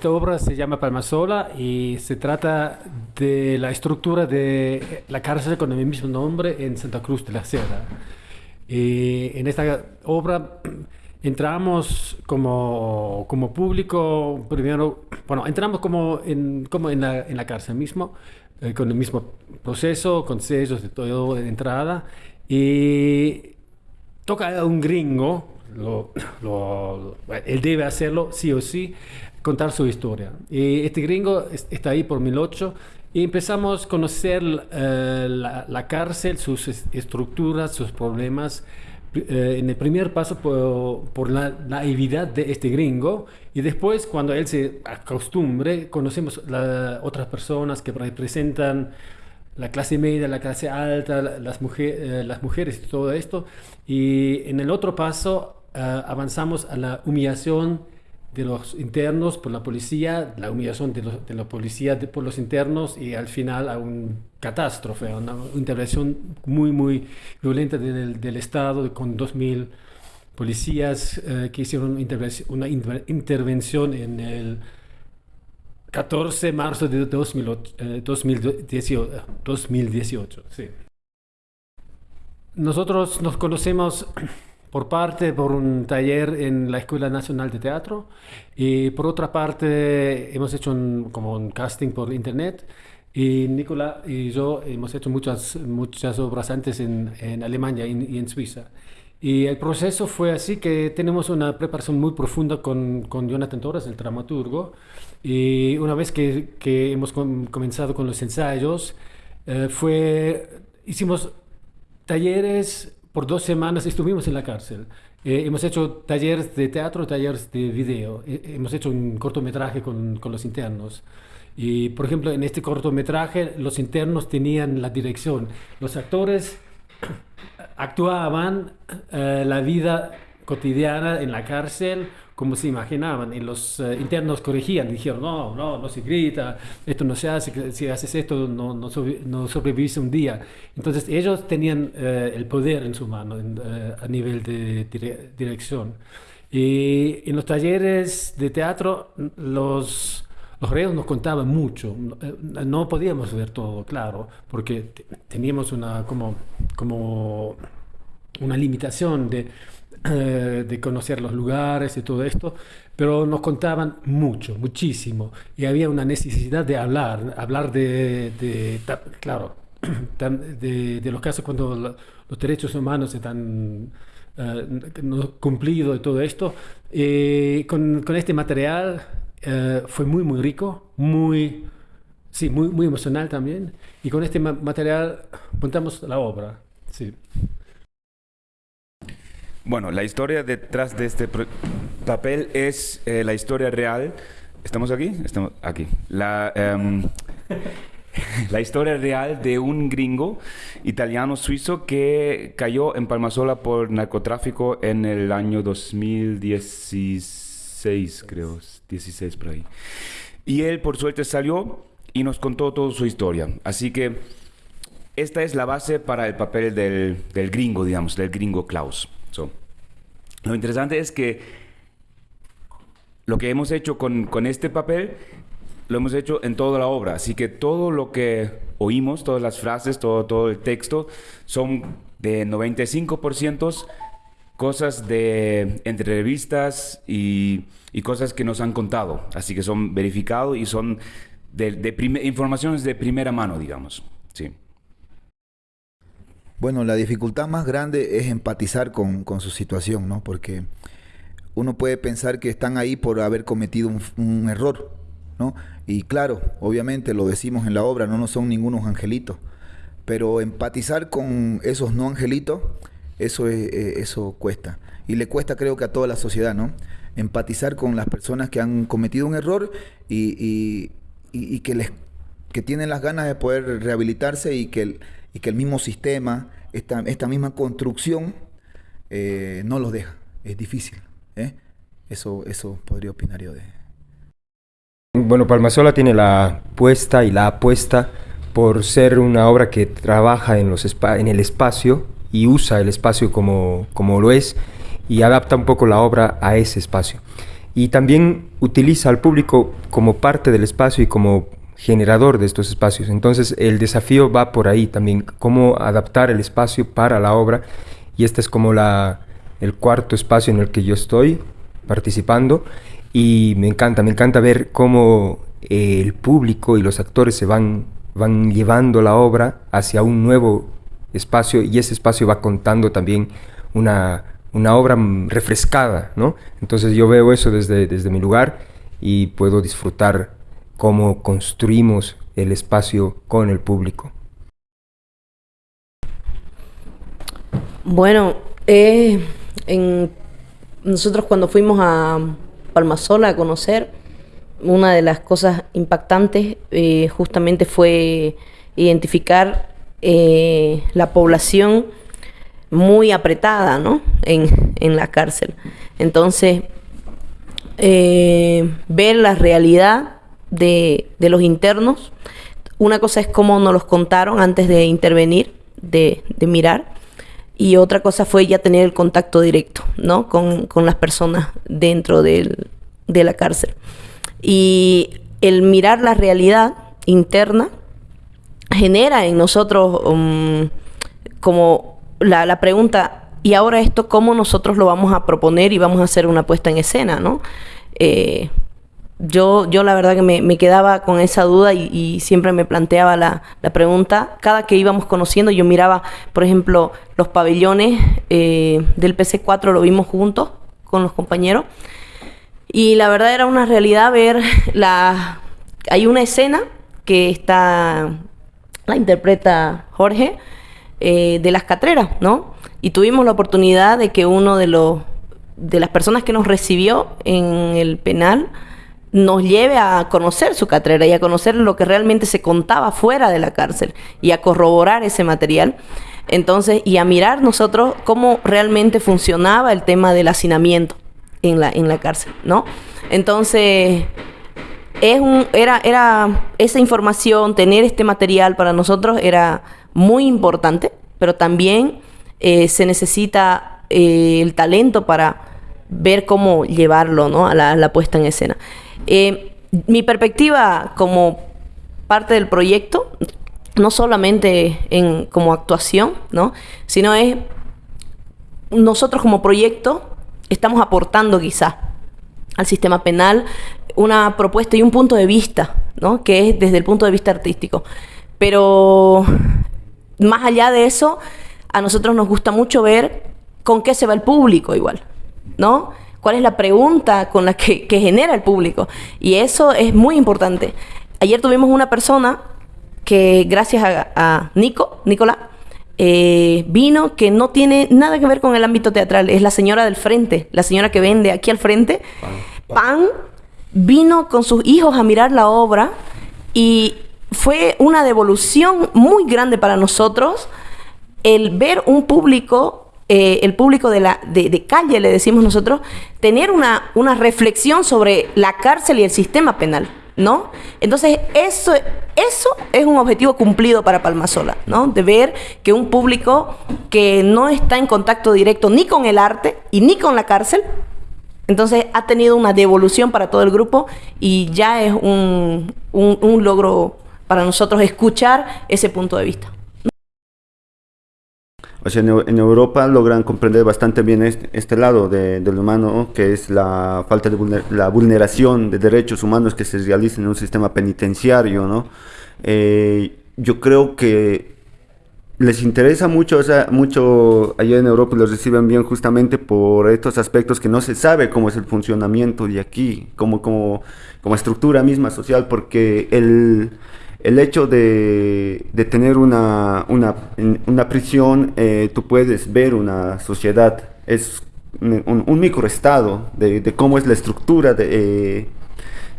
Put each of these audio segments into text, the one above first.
esta obra se llama Palmasola y se trata de la estructura de la cárcel con el mismo nombre en Santa Cruz de la Sierra. Y en esta obra entramos como, como público, primero, bueno, entramos como en, como en, la, en la cárcel mismo, eh, con el mismo proceso, con sellos de todo de entrada, y toca a un gringo, lo, lo, él debe hacerlo sí o sí, contar su historia. Y este gringo está ahí por 2008 y empezamos a conocer eh, la, la, cárcel, sus estructuras, sus problemas. Eh, en el primer paso por, por la naividad de este gringo y después cuando él se acostumbre conocemos otras personas que representan la clase media, la clase alta, las, mujer, eh, las mujeres y todo esto y en el otro paso avanzamos a la humillación de los internos por la policía, la humillación de, los, de la policía por los internos y al final a una catástrofe, una intervención muy, muy violenta del, del Estado con 2.000 policías eh, que hicieron una intervención en el 14 de marzo de 2008, eh, 2018. 2018 sí. Nosotros nos conocemos por parte por un taller en la Escuela Nacional de Teatro. Y por otra parte hemos hecho un, como un casting por internet. Y Nicola y yo hemos hecho muchas, muchas obras antes en, en Alemania y en, y en, Suiza. Y el proceso fue así que tenemos una preparación muy profunda con, con Jonathan Torres, el dramaturgo, y una vez que, que hemos com comenzado con los ensayos, eh, fue, hicimos talleres por dos semanas estuvimos en la cárcel. Eh, hemos hecho talleres de teatro, talleres de video. Eh, hemos hecho un cortometraje con, con, los internos. Y, por ejemplo, en este cortometraje los internos tenían la dirección. Los actores actuaban eh, la vida cotidiana en la cárcel como se imaginaban. Y los uh, internos corregían, dijeron, no, no, no se grita, esto no se hace, si haces esto no, no, sobre, no sobrevives un día. Entonces ellos tenían uh, el poder en su mano en, uh, a nivel de dire dirección. Y en los talleres de teatro los... Los reos nos contaban mucho, no podíamos ver todo, claro, porque teníamos una, como, como una limitación de, eh, de conocer los lugares y todo esto, pero nos contaban mucho, muchísimo, y había una necesidad de hablar, hablar de, de claro, de, de, los casos cuando los derechos humanos están uh, no cumplidos y todo esto. Eh, con, este material uh, fue muy, muy rico, muy, sí, muy, muy emocional también, y con este ma material montamos la obra. Sí. Bueno, la historia detrás de este papel es eh, la historia real. ¿Estamos aquí? Estamos aquí. La, um, la historia real de un gringo italiano-suizo que cayó en Palmasola por narcotráfico en el año 2016, creo, 16 por ahí. Y él, por suerte, salió y nos contó toda su historia. Así que esta es la base para el papel del, del gringo, digamos, del gringo Klaus. So, lo interesante es que lo que hemos hecho con, con, este papel lo hemos hecho en toda la obra, así que todo lo que oímos, todas las frases, todo, todo el texto, son de 95% cosas de entrevistas y, y, cosas que nos han contado, así que son verificados y son de, de informaciones de primera mano, digamos. Sí. Bueno, la dificultad más grande es empatizar con, con, su situación, ¿no? Porque uno puede pensar que están ahí por haber cometido un, error, ¿no? Y claro, obviamente lo decimos en la obra, no, no son ningunos angelitos, pero empatizar con esos no angelitos, eso, es, eh, eso cuesta. Y le cuesta creo que a toda la sociedad, ¿no? Empatizar con las personas que han cometido un error y, y, y, y que, les, que tienen las ganas de poder rehabilitarse y que... El, y que el mismo sistema, esta, esta misma construcción, eh, no los deja. Es difícil. ¿eh? Eso, eso podría opinar yo de. Bueno, Palmasola tiene la puesta y la apuesta por ser una obra que trabaja en, los en el espacio y usa el espacio como, como lo es y adapta un poco la obra a ese espacio. y también utiliza al público como parte del espacio y como generador de estos espacios. Entonces el desafío va por ahí también, cómo adaptar el espacio para la obra y este es como la, el cuarto espacio en el que yo estoy participando y me encanta, me encanta ver cómo eh, el público y los actores se van, van llevando la obra hacia un nuevo espacio y ese espacio va contando también una, una obra refrescada, ¿no? Entonces yo veo eso desde, desde mi lugar y puedo disfrutar cómo construimos el espacio con el público. Bueno, eh, nosotros cuando fuimos a Palmasola a conocer, una de las cosas impactantes eh, justamente fue identificar eh, la población muy apretada ¿no? en, la cárcel. Entonces, ver la realidad de, de, los internos, una cosa es cómo nos los contaron antes de intervenir, de, de, mirar, y otra cosa fue ya tener el contacto directo ¿no? con, con las personas dentro del, de la cárcel. Y el mirar la realidad interna genera en nosotros um, como la, la, pregunta, ¿y ahora esto cómo nosotros lo vamos a proponer y vamos a hacer una puesta en escena? ¿no? Eh, yo, yo la verdad que me, me quedaba con esa duda y, siempre me planteaba la, la, pregunta. Cada que íbamos conociendo, yo miraba, por ejemplo, los pabellones eh, del PC4, lo vimos juntos con los compañeros. Y la verdad era una realidad ver la... Hay una escena que está... La interpreta Jorge eh, de las catreras, ¿no? Y tuvimos la oportunidad de que uno de los... De las personas que nos recibió en el penal nos lleve a conocer su catrera y a conocer lo que realmente se contaba fuera de la cárcel y a corroborar ese material. Entonces, y a mirar nosotros cómo realmente funcionaba el tema del hacinamiento en la, en la cárcel, ¿no? Entonces, es un, era, era esa información, tener este material para nosotros era muy importante, pero también eh, se necesita eh, el talento para ver cómo llevarlo ¿no? a, la, puesta en escena. Eh, mi perspectiva como parte del proyecto, no solamente en, como actuación, ¿no? sino es nosotros como proyecto estamos aportando quizá al sistema penal una propuesta y un punto de vista, ¿no? que es desde el punto de vista artístico. Pero más allá de eso, a nosotros nos gusta mucho ver con qué se va el público igual, ¿no? ¿Cuál es la pregunta con la que, que genera el público? Y eso es muy importante. Ayer tuvimos una persona que gracias a, a Nico, Nicolás, eh, vino que no tiene nada que ver con el ámbito teatral. Es la señora del frente, la señora que vende aquí al frente pan, pan. Vino con sus hijos a mirar la obra y fue una devolución muy grande para nosotros el ver un público, eh, el público de, la, de, de, calle, le decimos nosotros, tener una, una reflexión sobre la cárcel y el sistema penal. ¿no? Entonces, eso, eso es un objetivo cumplido para Palmasola, ¿no? De ver que un público que no está en contacto directo ni con el arte y ni con la cárcel, entonces ha tenido una devolución para todo el grupo y ya es un, un, un logro para nosotros escuchar ese punto de vista. O sea, en, Europa logran comprender bastante bien este, lado de, del humano, que es la falta de vulner, la vulneración de derechos humanos que se realiza en un sistema penitenciario, ¿no? Eh, yo creo que les interesa mucho, mucho allá en Europa los reciben bien justamente por estos aspectos que no se sabe cómo es el funcionamiento de aquí, como, como, como estructura misma social, porque el el hecho de, tener una, una, una prisión, eh, tú puedes ver una sociedad, es un, microestado de, cómo es la estructura eh,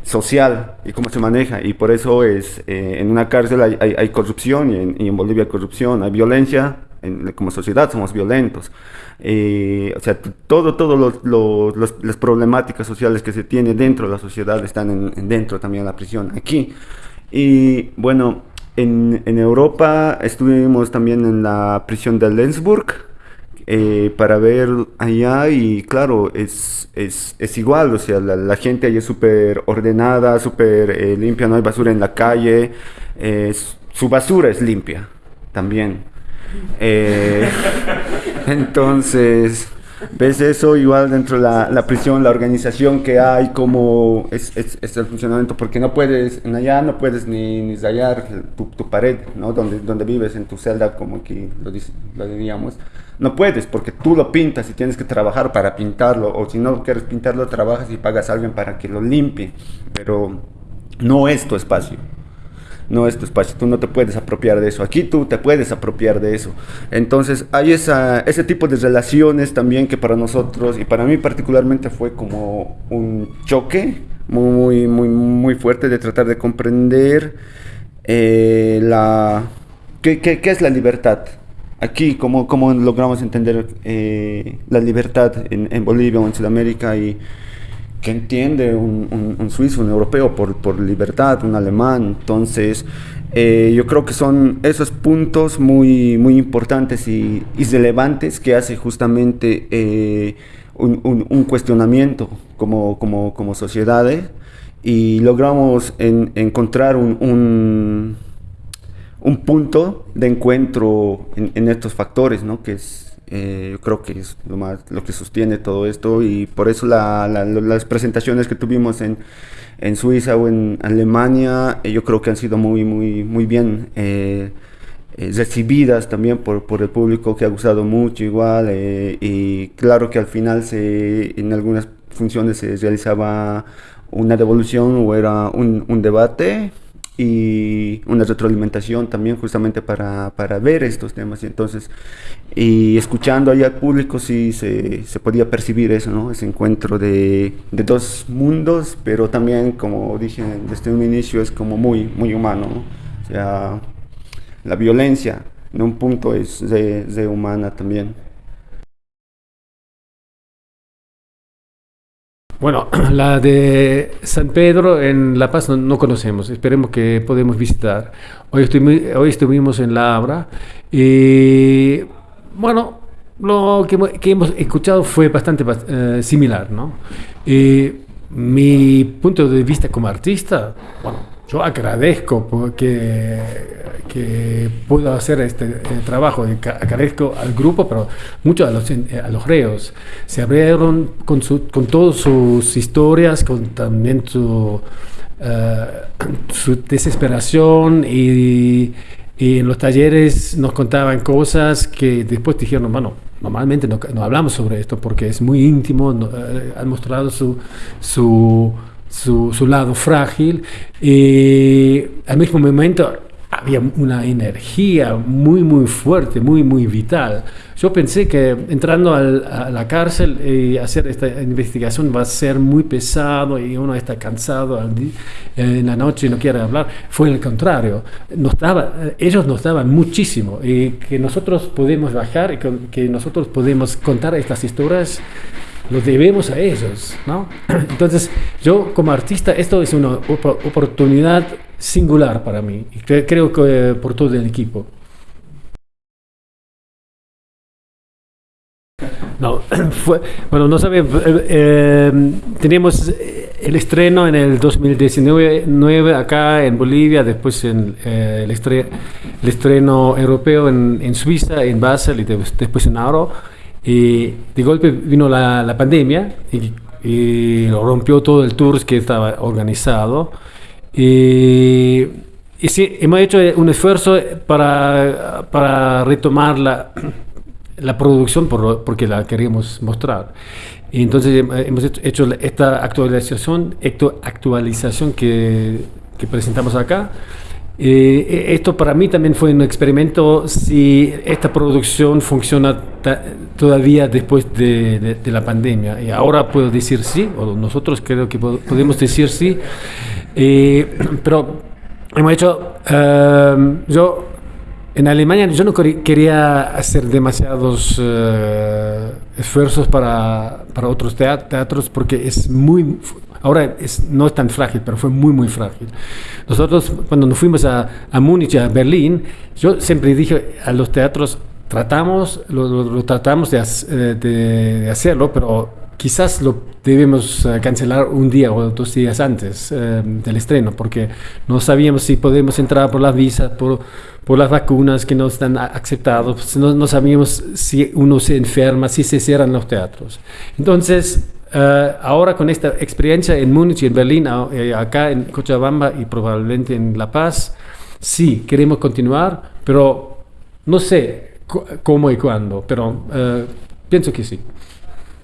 social y cómo se maneja. Y por eso es, eh, en una cárcel hay, corrupción y en, Bolivia hay corrupción, hay violencia, en, como sociedad somos violentos. O sea, todo, todo los, los, las problemáticas sociales que se tienen dentro de la sociedad están en, dentro también de la prisión. Aquí y bueno, en, en, Europa estuvimos también en la prisión de Lenzburg, eh, para ver allá y claro, es, es, es igual, o sea, la, gente allá es súper ordenada, súper eh, limpia, no hay basura en la calle, su basura es limpia también. Eh, entonces, ves eso igual dentro de la, la prisión, la organización que hay, como es, es, es el funcionamiento, porque no puedes, en allá no puedes ni, ni rayar tu, tu pared, ¿no? Donde, donde vives, en tu celda, como aquí lo, dice- lo diríamos. No puedes, porque tú lo pintas y tienes que trabajar para pintarlo, o si no quieres pintarlo, trabajas y pagas a alguien para que lo limpie, pero no es tu espacio no es tu espacio, tú no te puedes apropiar de eso. Aquí tú te puedes apropiar de eso. Entonces hay esa, ese tipo de relaciones también que para nosotros y para mí particularmente fue como un choque muy, muy, muy fuerte de tratar de comprender eh, la, ¿qué, qué, qué es la libertad. Aquí, cómo, cómo logramos entender eh, la libertad en, en Bolivia o en Sudamérica y, que entiende un, un- suizo, un europeo por, por libertad, un alemán. Entonces, eh, yo creo que son esos puntos muy, muy importantes y, relevantes que hace justamente eh, un, un- cuestionamiento como, como, como sociedades y logramos en- encontrar un punto de encuentro en, en estos factores, ¿no? Que es, eh, yo creo que es lo más, lo que sostiene todo esto y por eso la- la- las presentaciones que tuvimos en, en Suiza o en Alemania, eh, yo creo que han sido muy, muy, muy bien eh, eh, recibidas también por, por el público que ha gustado mucho igual y claro que al final se, en algunas funciones se realizaba una devolución o era un debate y una retroalimentación también justamente para, para ver estos temas y entonces y escuchando allá al público sí se, se podía percibir eso, ¿no? Ese encuentro de, de dos mundos, pero también como dije desde un inicio es como muy, muy humano, ¿no? O sea, la violencia en un punto es de, de humana también. Bueno, la de San Pedro en La Paz no, no conocemos, esperemos que podemos visitar. Hoy, hoy estuvimos en La Abra y bueno, lo que, que hemos escuchado fue bastante bas- eh, similar, ¿no? Y mi punto de vista como artista, bueno, yo agradezco porque que puedo hacer este eh, trabajo, agradezco al grupo, pero mucho a los, eh, a los reos. Se abrieron con, su, con todas sus historias, con también su, eh, su desesperación y, en los talleres nos contaban cosas que después dijeron, bueno, normalmente no, no hablamos sobre esto porque es muy íntimo, han mostrado su, su, su, lado frágil y al mismo momento había una energía muy, muy fuerte, muy, muy vital. Yo pensé que entrando a la cárcel y hacer esta investigación va a ser muy pesado y uno está cansado en la noche y no quiere hablar. Fue el contrario. Eh, ellos nos daban muchísimo y que nosotros podemos bajar y que nosotros podemos contar estas historias lo debemos a ellos, ¿no? Entonces, yo como artista, esto es una opo- oportunidad singular para mí, y cre- creo que eh, por todo el equipo. No, fue, bueno, no sabe, eh, teníamos eh, el estreno en el 2019 nueve acá en Bolivia, después en, eh, el, estre- el estreno europeo en, en Suiza, en Basel y de- después en Aro. Y de golpe vino la, la pandemia y, y rompió todo el tour que estaba organizado. Y, y sí, hemos hecho un esfuerzo para, para retomar la, la producción por- porque la queríamos mostrar. Y entonces hem- hemos hecho- hecho esta actualización, actu- actualización que, que presentamos acá. Eh, esto para mí también fue un experimento si esta producción funciona todavía después de, de- de la pandemia. Y ahora puedo decir sí, o nosotros creo que po- podemos decir sí. Eh, pero hemos hecho, eh, yo en Alemania yo no quería hacer demasiados eh, esfuerzos para, para otros tea- teatros porque es muy, ahora es, no es tan frágil, pero fue muy, muy frágil. Nosotros cuando nos fuimos a, a Múnich, a Berlín, yo siempre dije a los teatros, tratamos, lo, lo- lo tratamos de, eh, de- de hacerlo, pero quizás lo debemos eh, cancelar un día o dos días antes eh, del estreno, porque no sabíamos si podemos entrar por las visas, por, por las vacunas que no están aceptadas, no, no sabíamos si uno se enferma, si se cierran los teatros. Entonces, eh, ahora con esta experiencia en Múnich y en Berlín, eh, acá en Cochabamba y probablemente en La Paz, sí, queremos continuar, pero no sé cómo y cuándo, pero eh, pienso que sí.